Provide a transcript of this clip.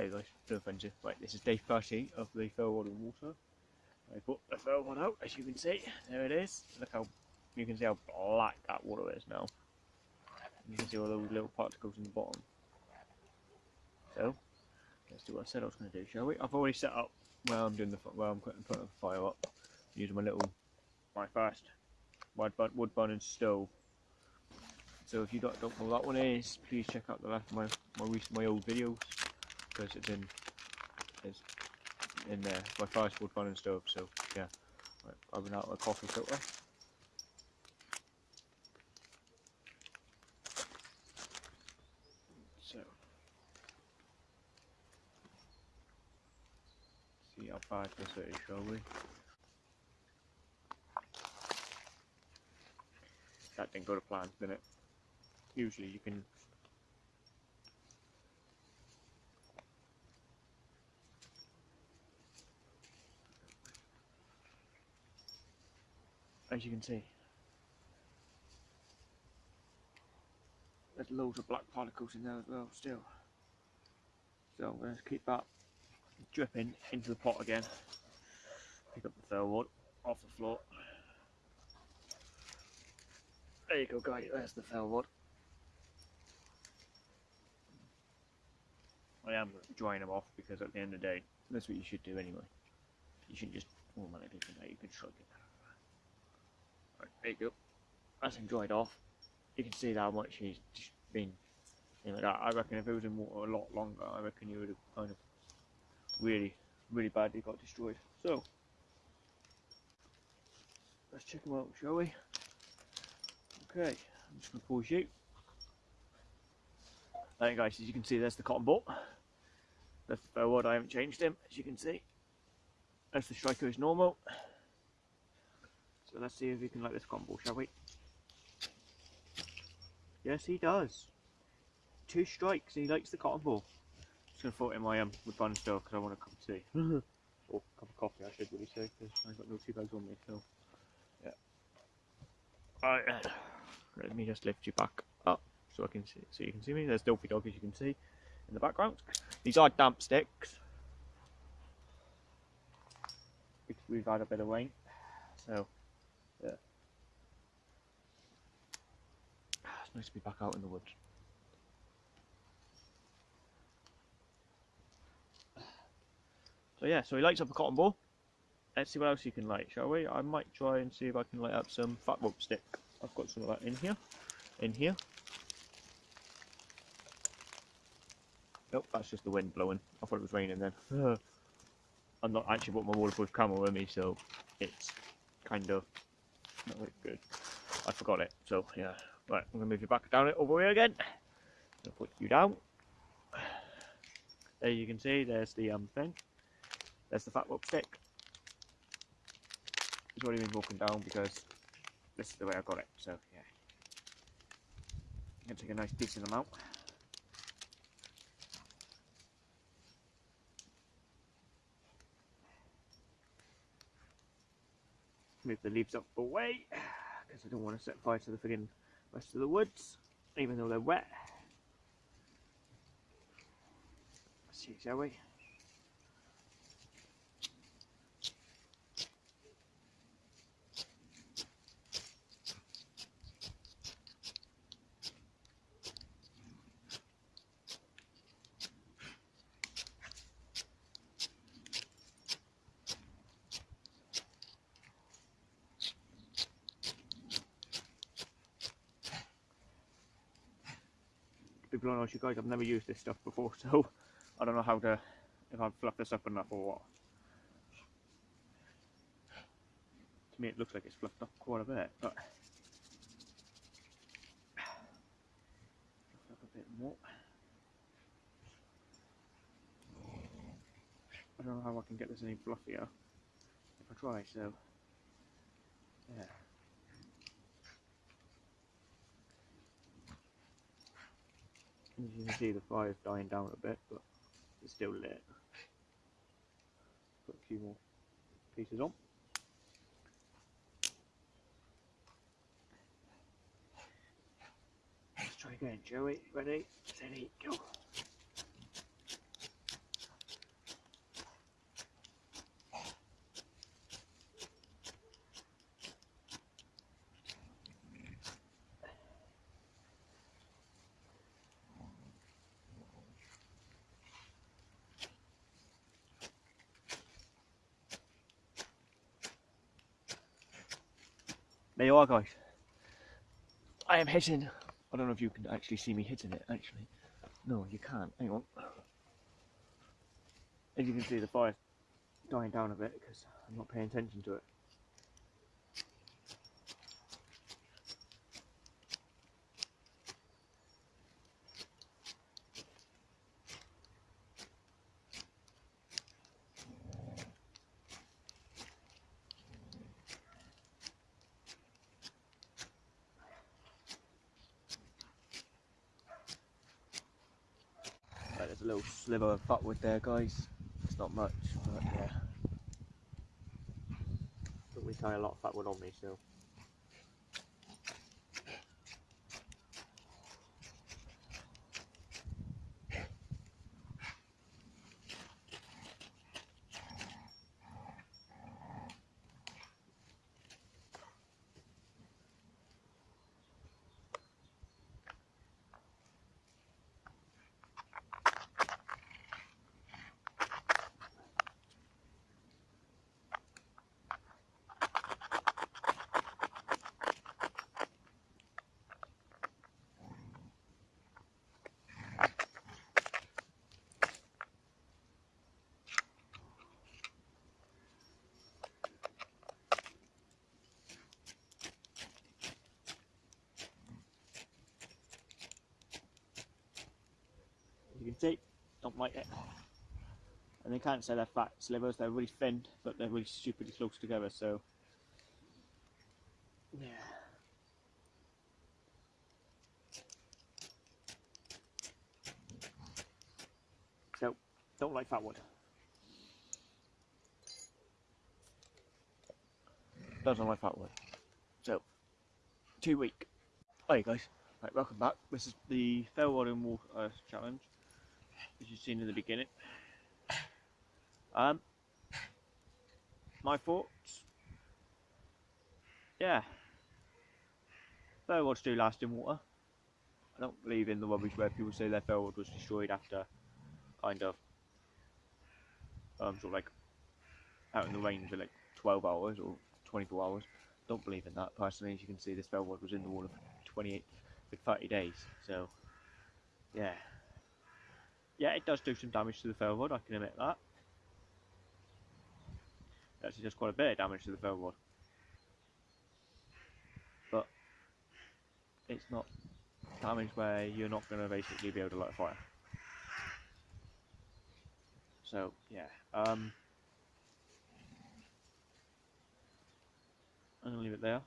Hey guys, no offensive. Right, this is day 30 of the ferro rod water. I put the ferro rod out, as you can see. There it is. Look how you can see how black that water is now. You can see all those little particles in the bottom. So, let's do what I said I was going to do, shall we? I've already set up where I'm doing the where I'm putting, putting the fire up using my little my first wood, wood burning stove. So if you don't, know what that one is, please check out the last my my recent my old videos because it's in it's in there. My first wood burning stove. So yeah, right, I've been out a coffee filter. So see how bad this is, shall we? That didn't go to plan, did it? Usually you can as you can see. There's loads of black particles in there as well still. So I'm going to keep that dripping into the pot again. Pick up the wood off the floor. There you go guys there's the ferro rod. I am drying them off because at the end of the day that's what you should do anyway. You shouldn't just automatically do that you can shrug it Right, there you go. That's dried off. You can see how much he's just been. I reckon if it was in water a lot longer, I reckon he would have kind of really, really badly got destroyed. So, let's check him out, shall we? Okay, I'm just going to pause you. There guys, as you can see, there's the cotton ball. That's the forward, I haven't changed him, as you can see. That's the striker is normal. So let's see if we can like this combo, shall we? Yes, he does. Two strikes, he likes the cotton ball. Just going to throw it in my um, wood burning stove because I want a cup of tea. or a cup of coffee, I should really say, because I've got no tea bags on me, so... Yeah. Alright, let me just lift you back up so I can see, so you can see me. There's Dopey Dog, as you can see, in the background. These are damp sticks. We've had a bit of rain, so yeah. Ah, it's nice to be back out in the woods. So yeah, so he lights up a cotton ball. Let's see what else you can light, shall we? I might try and see if I can light up some fatwood stick. I've got some of that in here. In here. Nope, that's just the wind blowing. I thought it was raining then. I'm not actually brought my waterproof camera with me, so it's kind of not very good. I forgot it. So yeah, right. I'm gonna move you back down it over here again. I'll put you down. There you can see. There's the um thing. There's the fatwood stick. It's already been broken down because this is the way I got it. So yeah, I'm gonna take a nice decent amount. Move the leaves up away because I don't want to set fire to the friggin' rest of the woods, even though they're wet. Let's see, shall we? Be blown honest you guys, I've never used this stuff before, so I don't know how to, if I've fluffed this up enough or what. To me it looks like it's fluffed up quite a bit, but a bit more. I don't know how I can get this any fluffier if I try, so yeah. As you can see the fire's dying down a bit, but it's still lit. Put a few more pieces on. Let's try again, Joey. Ready, steady, go. There you are, guys. I am hitting. I don't know if you can actually see me hitting it. Actually, no, you can't. Hang on. As you can see, the fire's dying down a bit because I'm not paying attention to it. There's a little sliver of fatwood there, guys. It's not much, but yeah. But we carry a lot of fatwood on me, so. Can see, don't like it. And they can't say they're fat slivers, they're really thin, but they're really stupidly close together, so. Yeah. So, don't like fat wood. Doesn't like fat wood. So, too weak. Hey guys, right, welcome back. This is the Ferro Rod and Water uh, Challenge as you've seen in the beginning. Um, my thoughts, yeah, ferro rod do last in water. I don't believe in the rubbish where people say their ferro rod was destroyed after kind of um, sort of like out in the rain for like 12 hours or 24 hours. Don't believe in that personally. As you can see, this ferro rod was in the water for 28 for 30 days. So, yeah, yeah, it does do some damage to the rod, I can admit that. It actually does quite a bit of damage to the rod. But it's not damage where you're not going to basically be able to light a fire. So, yeah. Um, I'm going to leave it there.